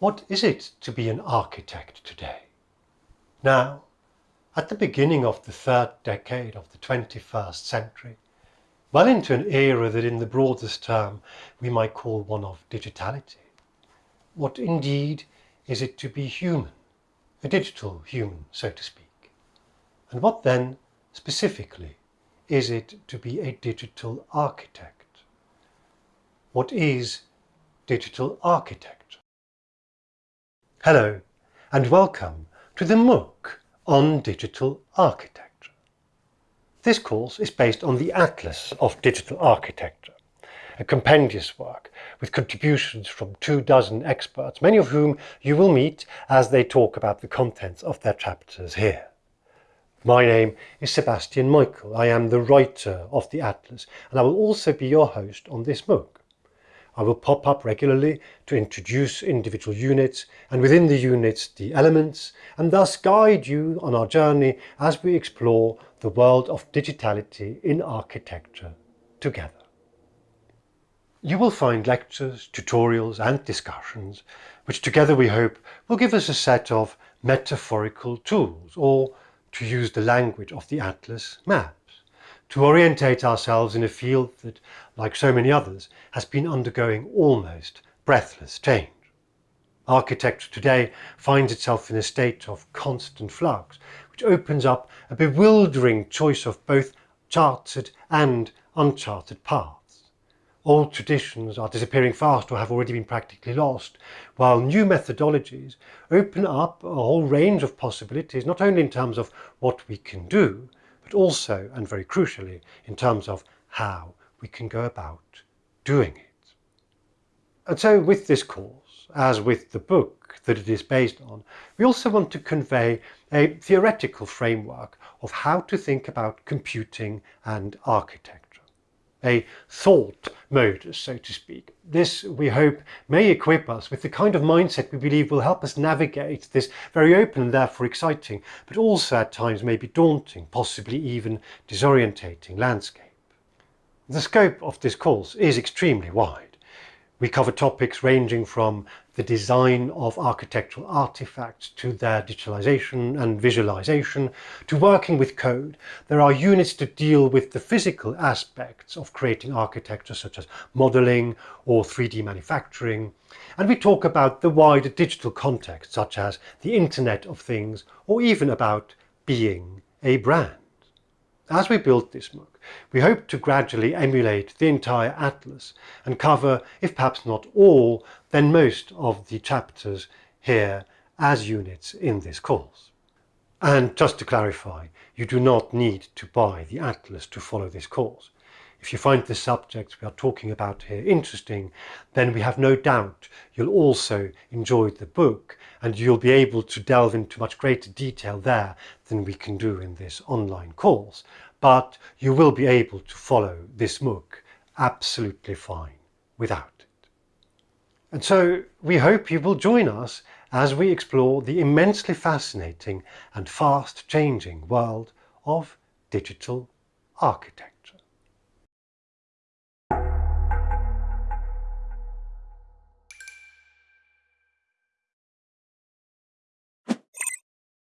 What is it to be an architect today? Now, at the beginning of the third decade of the 21st century, well into an era that in the broadest term we might call one of digitality, what indeed is it to be human, a digital human, so to speak? And what then, specifically, is it to be a digital architect? What is digital architecture? Hello, and welcome to the MOOC on digital architecture. This course is based on the Atlas of Digital Architecture, a compendious work with contributions from two dozen experts, many of whom you will meet as they talk about the contents of their chapters here. My name is Sebastian Michael. I am the writer of the Atlas and I will also be your host on this MOOC. I will pop up regularly to introduce individual units and within the units the elements and thus guide you on our journey as we explore the world of digitality in architecture together. You will find lectures, tutorials and discussions which together we hope will give us a set of metaphorical tools or, to use the language of the Atlas, maps to orientate ourselves in a field that, like so many others, has been undergoing almost breathless change. Architecture today finds itself in a state of constant flux, which opens up a bewildering choice of both charted and uncharted paths. Old traditions are disappearing fast or have already been practically lost, while new methodologies open up a whole range of possibilities, not only in terms of what we can do, but also, and very crucially, in terms of how we can go about doing it. And so with this course, as with the book that it is based on, we also want to convey a theoretical framework of how to think about computing and architecture a thought mode, so to speak. This, we hope, may equip us with the kind of mindset we believe will help us navigate this very open and therefore exciting, but also at times maybe daunting, possibly even disorientating landscape. The scope of this course is extremely wide. We cover topics ranging from the design of architectural artifacts to their digitalization and visualization to working with code. There are units to deal with the physical aspects of creating architecture such as modeling or 3D manufacturing. And we talk about the wider digital context such as the Internet of Things or even about being a brand. As we build this MOOC, we hope to gradually emulate the entire atlas and cover, if perhaps not all, then most of the chapters here as units in this course. And just to clarify, you do not need to buy the atlas to follow this course. If you find the subjects we are talking about here interesting, then we have no doubt you'll also enjoy the book and you'll be able to delve into much greater detail there than we can do in this online course. But you will be able to follow this MOOC absolutely fine without it. And so we hope you will join us as we explore the immensely fascinating and fast changing world of digital architecture.